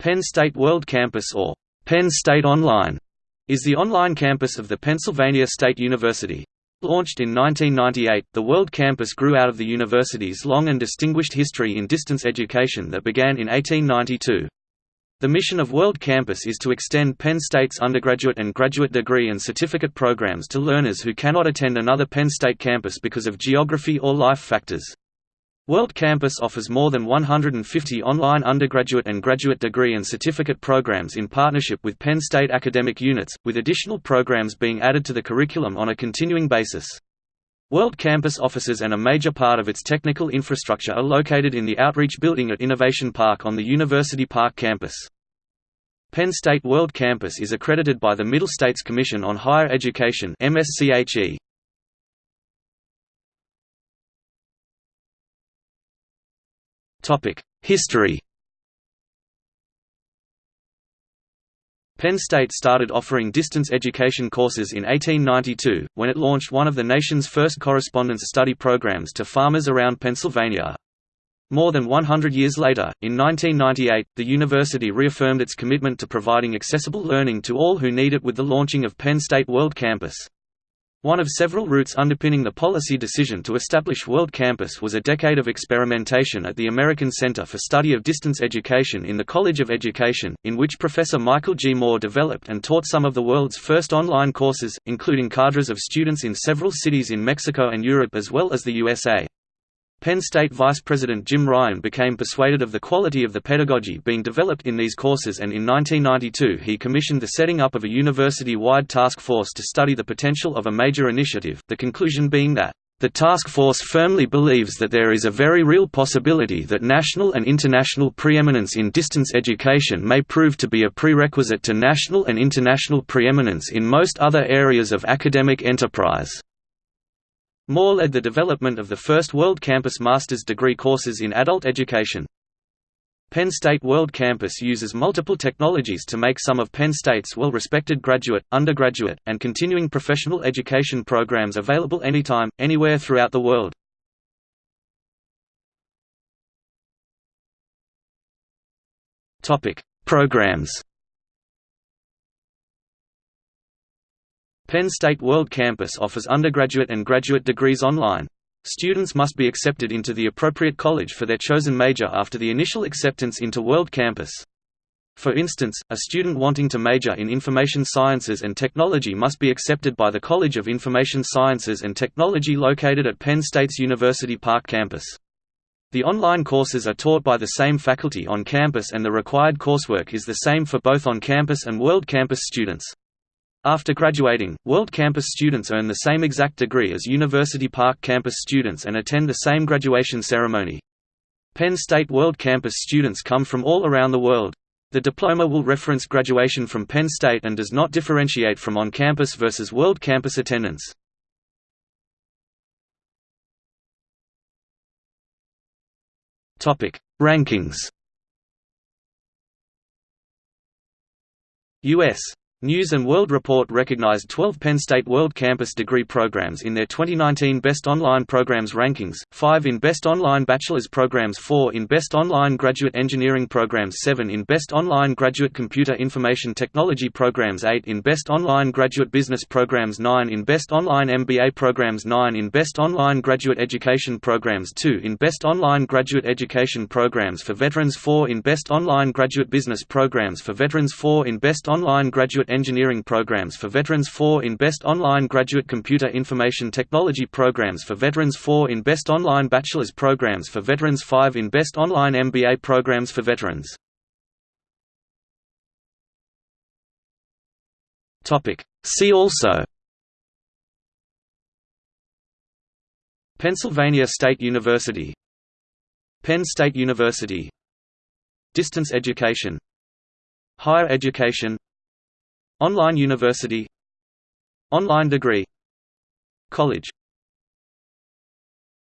Penn State World Campus or Penn State Online is the online campus of the Pennsylvania State University. Launched in 1998, the World Campus grew out of the university's long and distinguished history in distance education that began in 1892. The mission of World Campus is to extend Penn State's undergraduate and graduate degree and certificate programs to learners who cannot attend another Penn State campus because of geography or life factors. World Campus offers more than 150 online undergraduate and graduate degree and certificate programs in partnership with Penn State academic units, with additional programs being added to the curriculum on a continuing basis. World Campus offices and a major part of its technical infrastructure are located in the Outreach Building at Innovation Park on the University Park campus. Penn State World Campus is accredited by the Middle States Commission on Higher Education MSCHE. History Penn State started offering distance education courses in 1892, when it launched one of the nation's first correspondence study programs to farmers around Pennsylvania. More than 100 years later, in 1998, the university reaffirmed its commitment to providing accessible learning to all who need it with the launching of Penn State World Campus. One of several roots underpinning the policy decision to establish World Campus was a decade of experimentation at the American Center for Study of Distance Education in the College of Education, in which Professor Michael G. Moore developed and taught some of the world's first online courses, including cadres of students in several cities in Mexico and Europe as well as the USA. Penn State Vice President Jim Ryan became persuaded of the quality of the pedagogy being developed in these courses and in 1992 he commissioned the setting up of a university-wide task force to study the potential of a major initiative, the conclusion being that the task force firmly believes that there is a very real possibility that national and international preeminence in distance education may prove to be a prerequisite to national and international preeminence in most other areas of academic enterprise. Moore led the development of the first World Campus master's degree courses in adult education. Penn State World Campus uses multiple technologies to make some of Penn State's well-respected graduate, undergraduate, and continuing professional education programs available anytime, anywhere throughout the world. Programs Penn State World Campus offers undergraduate and graduate degrees online. Students must be accepted into the appropriate college for their chosen major after the initial acceptance into World Campus. For instance, a student wanting to major in Information Sciences and Technology must be accepted by the College of Information Sciences and Technology located at Penn State's University Park campus. The online courses are taught by the same faculty on campus and the required coursework is the same for both on-campus and World Campus students. After graduating, World Campus students earn the same exact degree as University Park campus students and attend the same graduation ceremony. Penn State World Campus students come from all around the world. The diploma will reference graduation from Penn State and does not differentiate from on-campus versus World Campus attendance. Topic: Rankings U.S. News & World Report recognized 12 Penn State World Campus degree programs in their 2019 Best Online Programs rankings, 5 in Best Online Bachelor's Programs 4 in Best Online Graduate Engineering Programs 7 in Best Online Graduate Computer Information Technology Programs 8 in Best Online Graduate Business Programs 9 in Best Online MBA Programs 9 in Best Online Graduate Education Programs 2 in Best Online Graduate Education Programs for Veterans 4 in Best Online Graduate Business Programs for Veterans 4 in Best Online Engineering Programs for Veterans 4 in Best Online Graduate Computer Information Technology Programs for Veterans 4 in Best Online Bachelor's Programs for Veterans 5 in Best Online MBA Programs for Veterans. See also Pennsylvania State University Penn State University Distance education Higher education Online university. Online degree. College